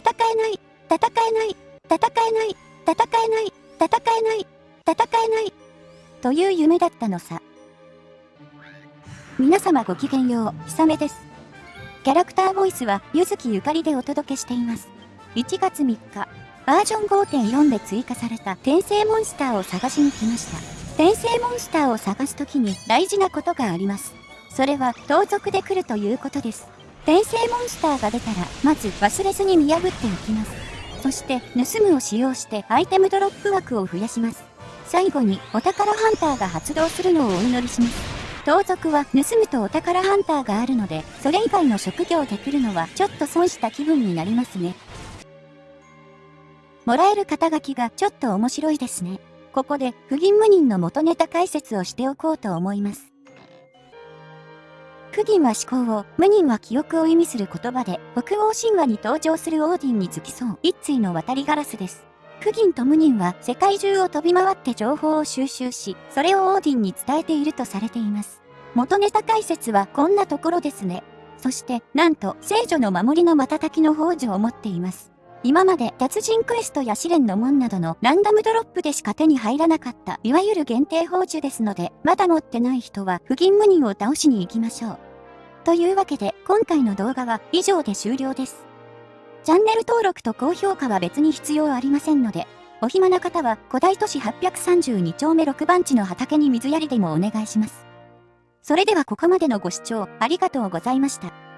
戦えない、戦えない、戦えない、戦えない、戦えない、戦えない、という夢だったのさ。皆様ごきげんよう、ひさめです。キャラクターボイスは、ゆずきゆかりでお届けしています。1月3日、バージョン5.4で追加された転生モンスターを探しに来ました。転生モンスターを探すときに大事なことがあります。それは、盗賊で来るということです。転生モンスターが出たら、まず忘れずに見破っておきます。そして、盗むを使用してアイテムドロップ枠を増やします。最後に、お宝ハンターが発動するのをお祈りします。盗賊は盗むとお宝ハンターがあるので、それ以外の職業で来るのはちょっと損した気分になりますね。もらえる肩書きがちょっと面白いですね。ここで、不銀無人の元ネタ解説をしておこうと思います。不銀は思考を、無人は記憶を意味する言葉で、北欧神話に登場するオーディンに付き添う一対の渡りガラスです。不銀と無人は世界中を飛び回って情報を収集し、それをオーディンに伝えているとされています。元ネタ解説はこんなところですね。そして、なんと、聖女の守りの瞬きの宝珠を持っています。今まで達人クエストや試練の門などのランダムドロップでしか手に入らなかった、いわゆる限定宝珠ですので、まだ持ってない人は、不銀無人を倒しに行きましょう。というわけで、今回の動画は以上で終了です。チャンネル登録と高評価は別に必要ありませんので、お暇な方は古代都市832丁目6番地の畑に水やりでもお願いします。それではここまでのご視聴ありがとうございました。